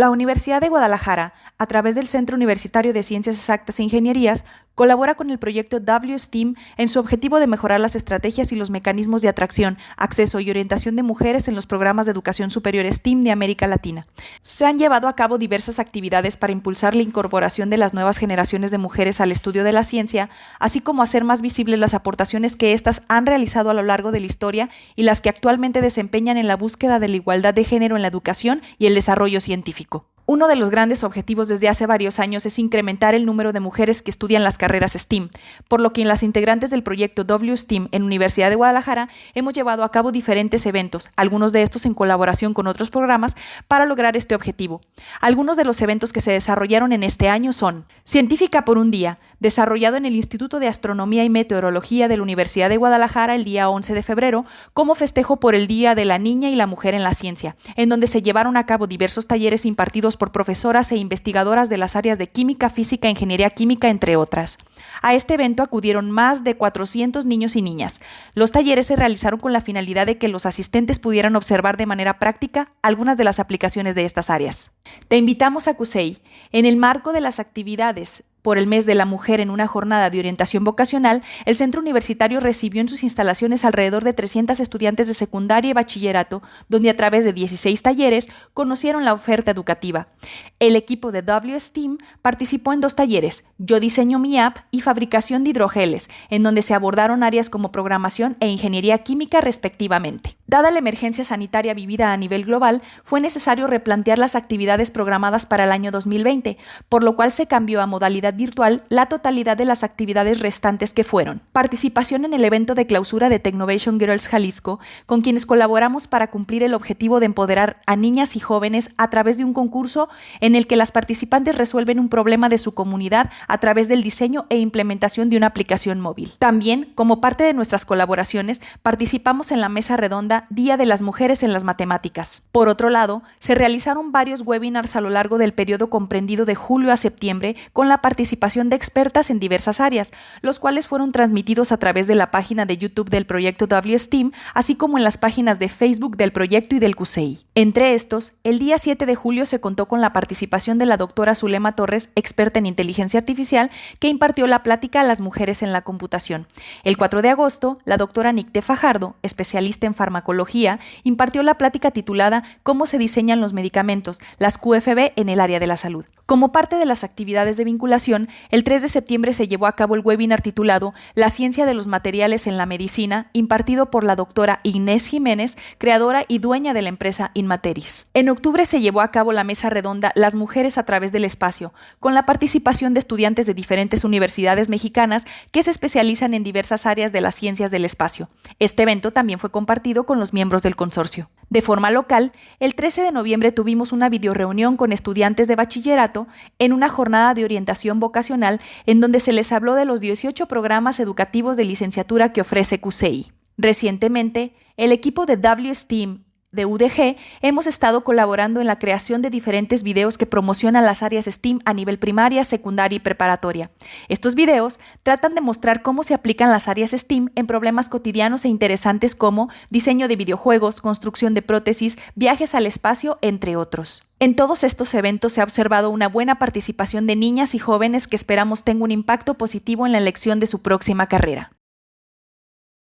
La Universidad de Guadalajara, a través del Centro Universitario de Ciencias Exactas e Ingenierías, colabora con el proyecto WSTEAM en su objetivo de mejorar las estrategias y los mecanismos de atracción, acceso y orientación de mujeres en los programas de educación superior STEAM de América Latina. Se han llevado a cabo diversas actividades para impulsar la incorporación de las nuevas generaciones de mujeres al estudio de la ciencia, así como hacer más visibles las aportaciones que éstas han realizado a lo largo de la historia y las que actualmente desempeñan en la búsqueda de la igualdad de género en la educación y el desarrollo científico. Uno de los grandes objetivos desde hace varios años es incrementar el número de mujeres que estudian las carreras STEAM, por lo que en las integrantes del proyecto WSTEAM en Universidad de Guadalajara hemos llevado a cabo diferentes eventos, algunos de estos en colaboración con otros programas, para lograr este objetivo. Algunos de los eventos que se desarrollaron en este año son Científica por un día, desarrollado en el Instituto de Astronomía y Meteorología de la Universidad de Guadalajara el día 11 de febrero, como festejo por el Día de la Niña y la Mujer en la Ciencia, en donde se llevaron a cabo diversos talleres impartidos por profesoras e investigadoras de las áreas de química, física, ingeniería química, entre otras. A este evento acudieron más de 400 niños y niñas. Los talleres se realizaron con la finalidad de que los asistentes pudieran observar de manera práctica algunas de las aplicaciones de estas áreas. Te invitamos a CUSEI, en el marco de las actividades por el mes de la mujer en una jornada de orientación vocacional, el centro universitario recibió en sus instalaciones alrededor de 300 estudiantes de secundaria y bachillerato, donde a través de 16 talleres conocieron la oferta educativa. El equipo de WSTEAM participó en dos talleres, Yo diseño mi app y fabricación de hidrogeles, en donde se abordaron áreas como programación e ingeniería química respectivamente. Dada la emergencia sanitaria vivida a nivel global, fue necesario replantear las actividades programadas para el año 2020, por lo cual se cambió a modalidad virtual la totalidad de las actividades restantes que fueron. Participación en el evento de clausura de Technovation Girls Jalisco, con quienes colaboramos para cumplir el objetivo de empoderar a niñas y jóvenes a través de un concurso en el que las participantes resuelven un problema de su comunidad a través del diseño e implementación de una aplicación móvil. También, como parte de nuestras colaboraciones, participamos en la mesa redonda Día de las Mujeres en las Matemáticas. Por otro lado, se realizaron varios webinars a lo largo del periodo comprendido de julio a septiembre con la participación participación de expertas en diversas áreas, los cuales fueron transmitidos a través de la página de YouTube del proyecto WSTEAM, así como en las páginas de Facebook del proyecto y del CUSEI. Entre estos, el día 7 de julio se contó con la participación de la doctora Zulema Torres, experta en inteligencia artificial, que impartió la plática a las mujeres en la computación. El 4 de agosto, la doctora Nicté Fajardo, especialista en farmacología, impartió la plática titulada Cómo se diseñan los medicamentos, las QFB en el área de la salud. Como parte de las actividades de vinculación, el 3 de septiembre se llevó a cabo el webinar titulado La ciencia de los materiales en la medicina, impartido por la doctora Inés Jiménez, creadora y dueña de la empresa Inmateris. En octubre se llevó a cabo la mesa redonda Las mujeres a través del espacio, con la participación de estudiantes de diferentes universidades mexicanas que se especializan en diversas áreas de las ciencias del espacio. Este evento también fue compartido con los miembros del consorcio. De forma local, el 13 de noviembre tuvimos una videoreunión con estudiantes de bachillerato en una jornada de orientación vocacional en donde se les habló de los 18 programas educativos de licenciatura que ofrece CUSEI. Recientemente, el equipo de WSTEAM de UDG hemos estado colaborando en la creación de diferentes videos que promocionan las áreas STEAM a nivel primaria, secundaria y preparatoria. Estos videos tratan de mostrar cómo se aplican las áreas STEAM en problemas cotidianos e interesantes como diseño de videojuegos, construcción de prótesis, viajes al espacio, entre otros. En todos estos eventos se ha observado una buena participación de niñas y jóvenes que esperamos tenga un impacto positivo en la elección de su próxima carrera.